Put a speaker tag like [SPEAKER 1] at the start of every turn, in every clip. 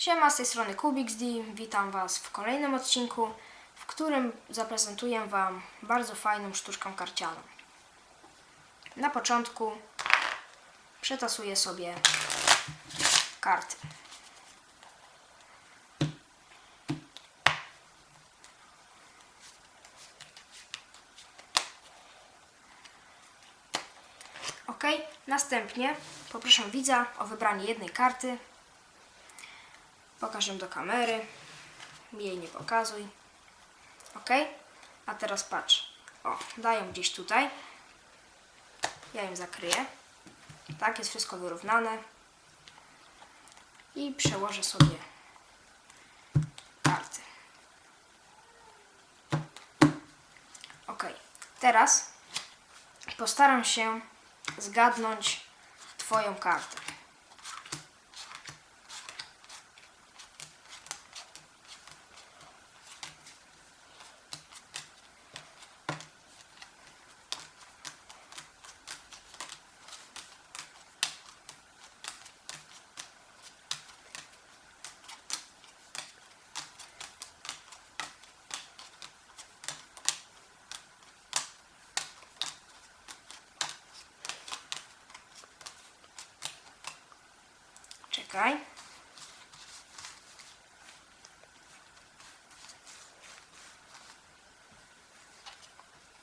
[SPEAKER 1] Siema, z tej strony KubixD. Witam Was w kolejnym odcinku, w którym zaprezentuję Wam bardzo fajną sztuczkę karcianą. Na początku przetasuję sobie karty. Ok, następnie poproszę widza o wybranie jednej karty. Pokaż ją do kamery. Jej nie pokazuj. Ok, a teraz patrz. O, daję gdzieś tutaj. Ja ją zakryję. Tak, jest wszystko wyrównane. I przełożę sobie karty. Ok, teraz postaram się zgadnąć Twoją kartę. Czekaj.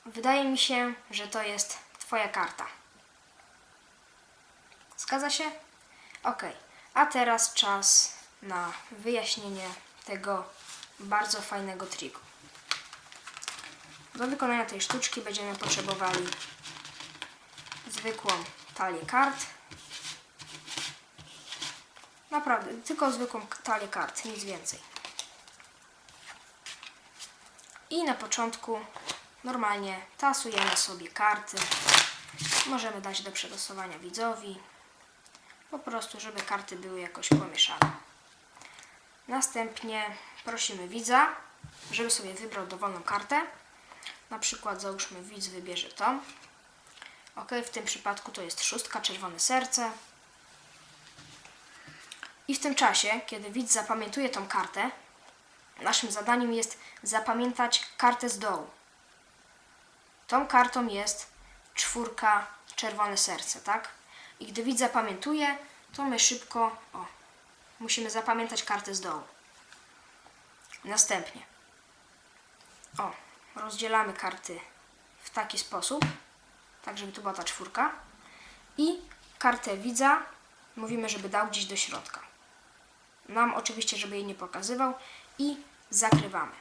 [SPEAKER 1] Wydaje mi się, że to jest Twoja karta. Zgadza się? Ok. A teraz czas na wyjaśnienie tego bardzo fajnego triku. Do wykonania tej sztuczki będziemy potrzebowali zwykłą talię kart. Naprawdę, tylko zwykłą talię kart, nic więcej. I na początku normalnie tasujemy sobie karty. Możemy dać do przetasowania widzowi. Po prostu, żeby karty były jakoś pomieszane. Następnie prosimy widza, żeby sobie wybrał dowolną kartę. Na przykład załóżmy widz wybierze tą. Ok, w tym przypadku to jest szóstka, czerwone serce. I w tym czasie, kiedy widz zapamiętuje tą kartę, naszym zadaniem jest zapamiętać kartę z dołu. Tą kartą jest czwórka, czerwone serce, tak? I gdy widz zapamiętuje, to my szybko, o, musimy zapamiętać kartę z dołu. Następnie, o, rozdzielamy karty w taki sposób, tak żeby tu była ta czwórka. I kartę widza mówimy, żeby dał gdzieś do środka. Nam oczywiście, żeby jej nie pokazywał i zakrywamy.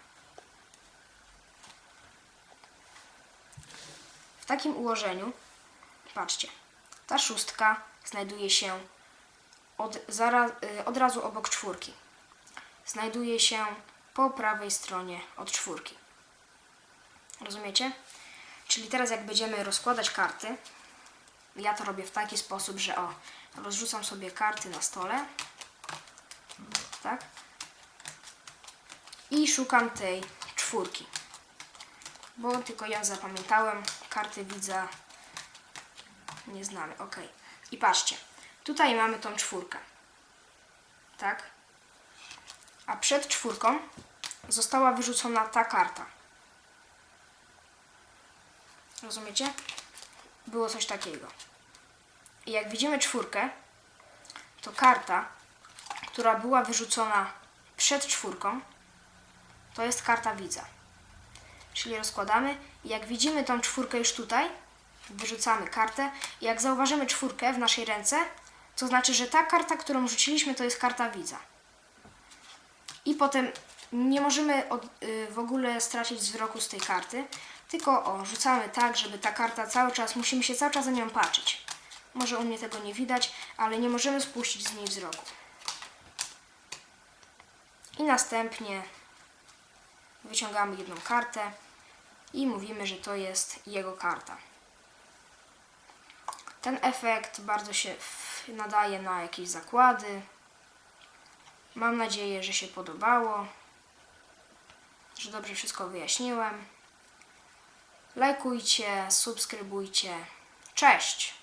[SPEAKER 1] W takim ułożeniu, patrzcie, ta szóstka znajduje się od, zaraz, y, od razu obok czwórki. Znajduje się po prawej stronie od czwórki. Rozumiecie? Czyli teraz jak będziemy rozkładać karty, ja to robię w taki sposób, że o, rozrzucam sobie karty na stole, tak? I szukam tej czwórki. Bo tylko ja zapamiętałem, karty widza nie znamy, ok. I patrzcie, tutaj mamy tą czwórkę, tak? A przed czwórką została wyrzucona ta karta. Rozumiecie? Było coś takiego. I jak widzimy czwórkę, to karta, która była wyrzucona przed czwórką, to jest karta widza. Czyli rozkładamy i jak widzimy tą czwórkę już tutaj, wyrzucamy kartę i jak zauważymy czwórkę w naszej ręce, to znaczy, że ta karta, którą rzuciliśmy, to jest karta widza. I potem nie możemy od, y, w ogóle stracić wzroku z tej karty, tylko o, rzucamy tak, żeby ta karta cały czas, musimy się cały czas na nią patrzeć. Może u mnie tego nie widać, ale nie możemy spuścić z niej wzroku. I następnie wyciągamy jedną kartę i mówimy, że to jest jego karta. Ten efekt bardzo się nadaje na jakieś zakłady. Mam nadzieję, że się podobało, że dobrze wszystko wyjaśniłem. Lajkujcie, subskrybujcie. Cześć!